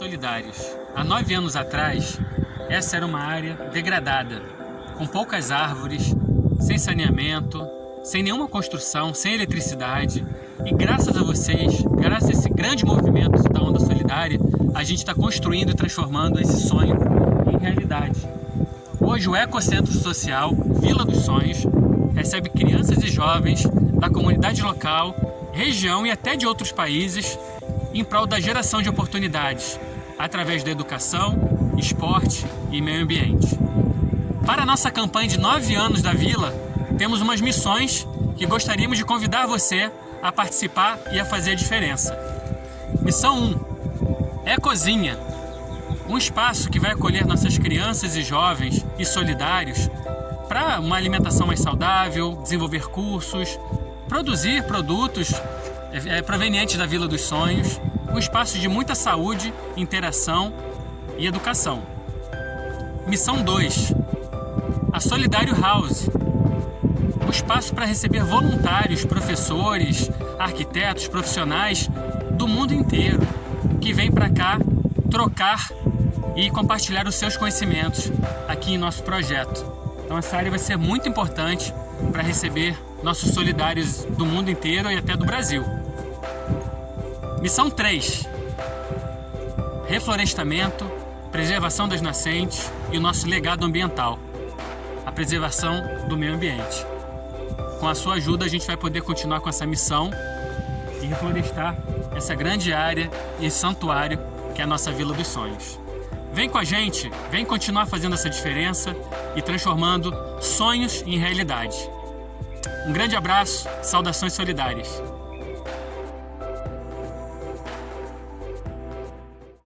Solidários. Há nove anos atrás, essa era uma área degradada, com poucas árvores, sem saneamento, sem nenhuma construção, sem eletricidade. E graças a vocês, graças a esse grande movimento da Onda Solidária, a gente está construindo e transformando esse sonho em realidade. Hoje o Ecocentro Social Vila dos Sonhos recebe crianças e jovens da comunidade local, região e até de outros países em prol da geração de oportunidades, através da educação, esporte e meio ambiente. Para a nossa campanha de nove anos da Vila, temos umas missões que gostaríamos de convidar você a participar e a fazer a diferença. Missão 1. É Cozinha. Um espaço que vai acolher nossas crianças e jovens e solidários para uma alimentação mais saudável, desenvolver cursos, produzir produtos é, provenientes da Vila dos Sonhos, um espaço de muita saúde, interação e educação. Missão 2. A Solidário House. Um espaço para receber voluntários, professores, arquitetos, profissionais do mundo inteiro que vêm para cá trocar e compartilhar os seus conhecimentos aqui em nosso projeto. Então essa área vai ser muito importante para receber nossos solidários do mundo inteiro e até do Brasil. Missão 3. Reflorestamento, preservação das nascentes e o nosso legado ambiental. A preservação do meio ambiente. Com a sua ajuda a gente vai poder continuar com essa missão e reflorestar essa grande área e santuário que é a nossa Vila dos Sonhos. Vem com a gente, vem continuar fazendo essa diferença e transformando sonhos em realidade. Um grande abraço, saudações solidárias.